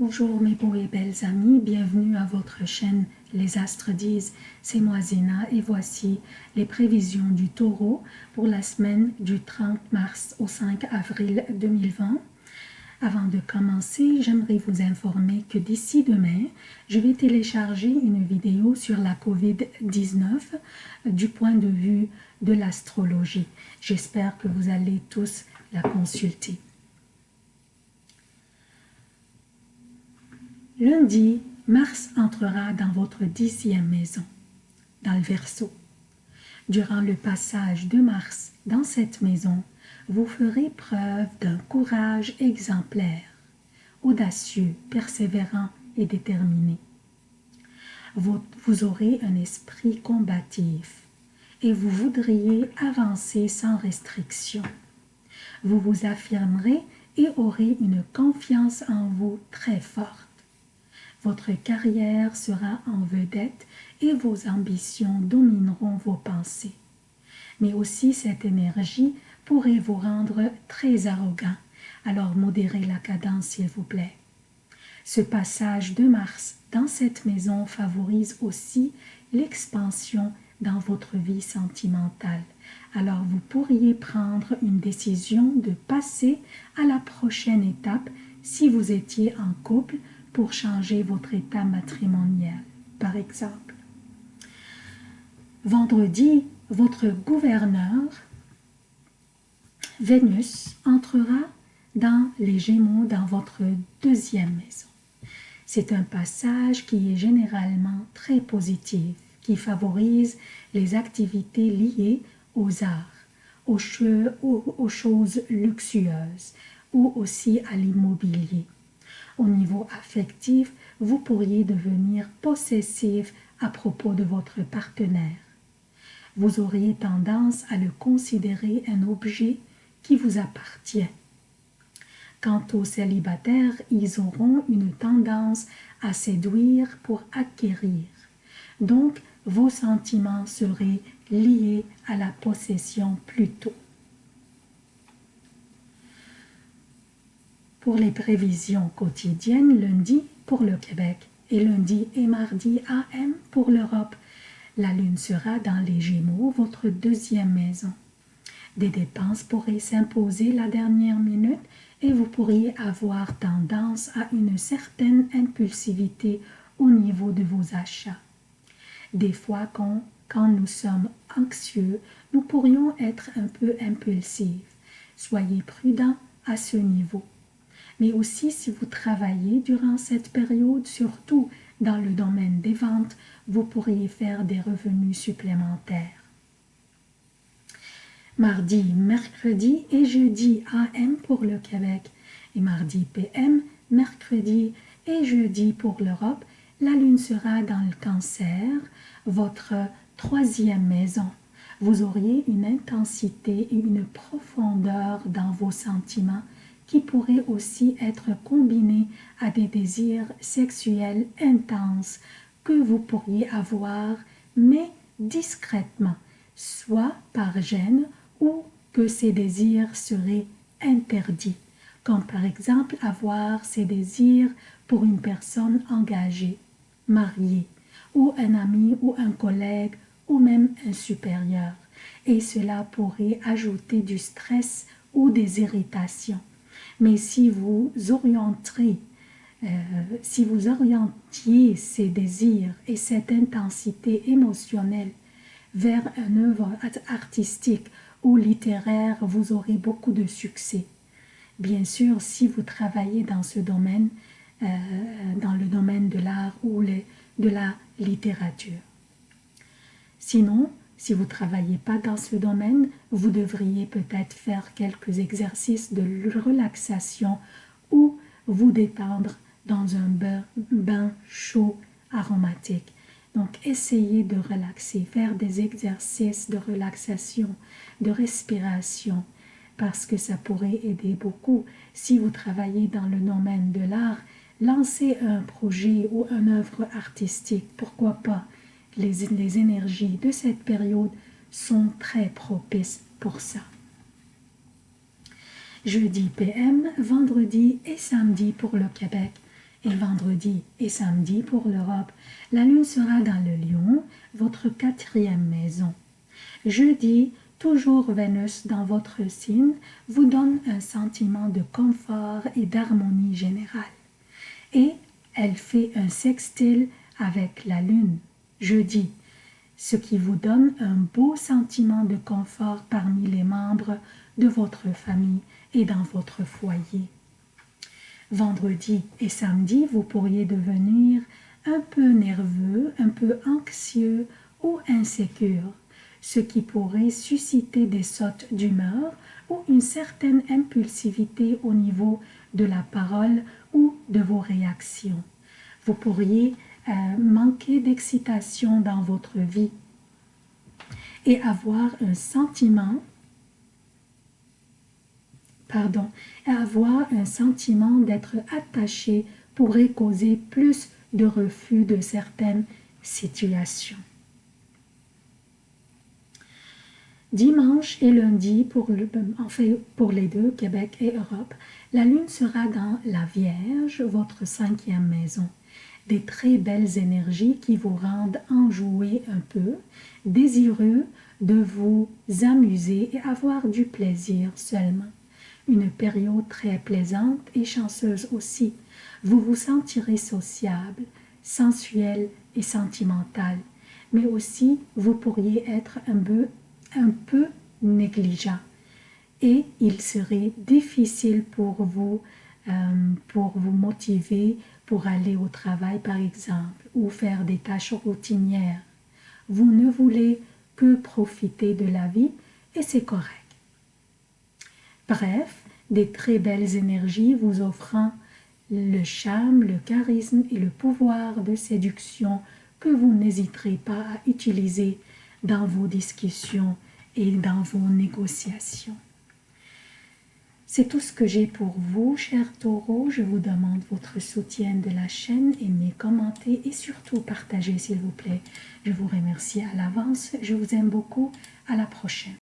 Bonjour mes beaux et belles amis, bienvenue à votre chaîne Les Astres disent, c'est moi Zéna et voici les prévisions du taureau pour la semaine du 30 mars au 5 avril 2020. Avant de commencer, j'aimerais vous informer que d'ici demain, je vais télécharger une vidéo sur la COVID-19 du point de vue de l'astrologie. J'espère que vous allez tous la consulter. Lundi, Mars entrera dans votre dixième maison, dans le Verseau. Durant le passage de Mars dans cette maison, vous ferez preuve d'un courage exemplaire, audacieux, persévérant et déterminé. Vous, vous aurez un esprit combatif et vous voudriez avancer sans restriction. Vous vous affirmerez et aurez une confiance en vous très forte. Votre carrière sera en vedette et vos ambitions domineront vos pensées. Mais aussi cette énergie pourrait vous rendre très arrogant, alors modérez la cadence s'il vous plaît. Ce passage de Mars dans cette maison favorise aussi l'expansion dans votre vie sentimentale. Alors vous pourriez prendre une décision de passer à la prochaine étape si vous étiez en couple pour changer votre état matrimonial, par exemple. Vendredi, votre gouverneur, Vénus, entrera dans les Gémeaux dans votre deuxième maison. C'est un passage qui est généralement très positif, qui favorise les activités liées aux arts, aux, aux choses luxueuses ou aussi à l'immobilier. Au niveau affectif, vous pourriez devenir possessif à propos de votre partenaire. Vous auriez tendance à le considérer un objet qui vous appartient. Quant aux célibataires, ils auront une tendance à séduire pour acquérir. Donc, vos sentiments seraient liés à la possession plutôt. Pour les prévisions quotidiennes lundi pour le Québec et lundi et mardi AM pour l'Europe. La Lune sera dans les Gémeaux, votre deuxième maison. Des dépenses pourraient s'imposer la dernière minute et vous pourriez avoir tendance à une certaine impulsivité au niveau de vos achats. Des fois, quand, nous sommes anxieux, nous pourrions être un peu impulsifs. Soyez prudents à ce niveau mais aussi si vous travaillez durant cette période, surtout dans le domaine des ventes, vous pourriez faire des revenus supplémentaires. Mardi, mercredi et jeudi AM pour le Québec et mardi PM, mercredi et jeudi pour l'Europe, la lune sera dans le cancer, votre troisième maison. Vous auriez une intensité et une profondeur dans vos sentiments qui pourrait aussi être combiné à des désirs sexuels intenses que vous pourriez avoir, mais discrètement, soit par gêne ou que ces désirs seraient interdits, comme par exemple avoir ces désirs pour une personne engagée, mariée, ou un ami ou un collègue ou même un supérieur. Et cela pourrait ajouter du stress ou des irritations. Mais si vous orienterez, euh, si vous orientiez ces désirs et cette intensité émotionnelle vers une œuvre artistique ou littéraire, vous aurez beaucoup de succès. Bien sûr, si vous travaillez dans ce domaine, euh, dans le domaine de l'art ou de la littérature. Sinon, si vous ne travaillez pas dans ce domaine, vous devriez peut-être faire quelques exercices de relaxation ou vous détendre dans un bain, chaud aromatique. Donc, essayez de relaxer, faire des exercices de relaxation, de respiration, parce que ça pourrait aider beaucoup. Si vous travaillez dans le domaine de l'art, lancez un projet ou une œuvre artistique, pourquoi pas? Les, énergies de cette période sont très propices pour ça. Jeudi PM, vendredi et samedi pour le Québec Et vendredi et samedi pour l'Europe, la lune sera dans le lion, votre quatrième maison. Jeudi, toujours Vénus dans votre signe, vous donne un sentiment de confort et d'harmonie générale. Et elle fait un sextile avec la lune, jeudi, ce qui vous donne un beau sentiment de confort parmi les membres de votre famille et dans votre foyer. Vendredi et samedi, vous pourriez devenir un peu nerveux, un peu anxieux ou insécure, ce qui pourrait susciter des sautes d'humeur ou une certaine impulsivité au niveau de la parole ou de vos réactions. Vous pourriez euh, manquer d'excitation dans votre vie et avoir un sentiment pardon, avoir un sentiment d'être attaché pourrait causer plus de refus de certaines situations. Dimanche et lundi, pour, pour les deux, Québec et Europe, la lune sera dans la Vierge, votre cinquième maison. Des très belles énergies qui vous rendent enjoué un peu, désireux de vous amuser et avoir du plaisir seulement. Une période très plaisante et chanceuse aussi. Vous vous sentirez sociable, sensuel et sentimental, mais aussi vous pourriez être un peu, un peu négligent. Et il serait difficile pour vous, euh, pour vous motiver pour aller au travail par exemple ou faire des tâches routinières. Vous ne voulez que profiter de la vie et c'est correct. Bref, des très belles énergies vous offrant le charme, le charisme et le pouvoir de séduction que vous n'hésiterez pas à utiliser dans vos discussions et dans vos négociations. C'est tout ce que j'ai pour vous, chers taureaux. Je vous demande votre soutien de la chaîne, aimez, commentez et surtout partagez s'il vous plaît. Je vous remercie à l'avance. Je vous aime beaucoup. À la prochaine.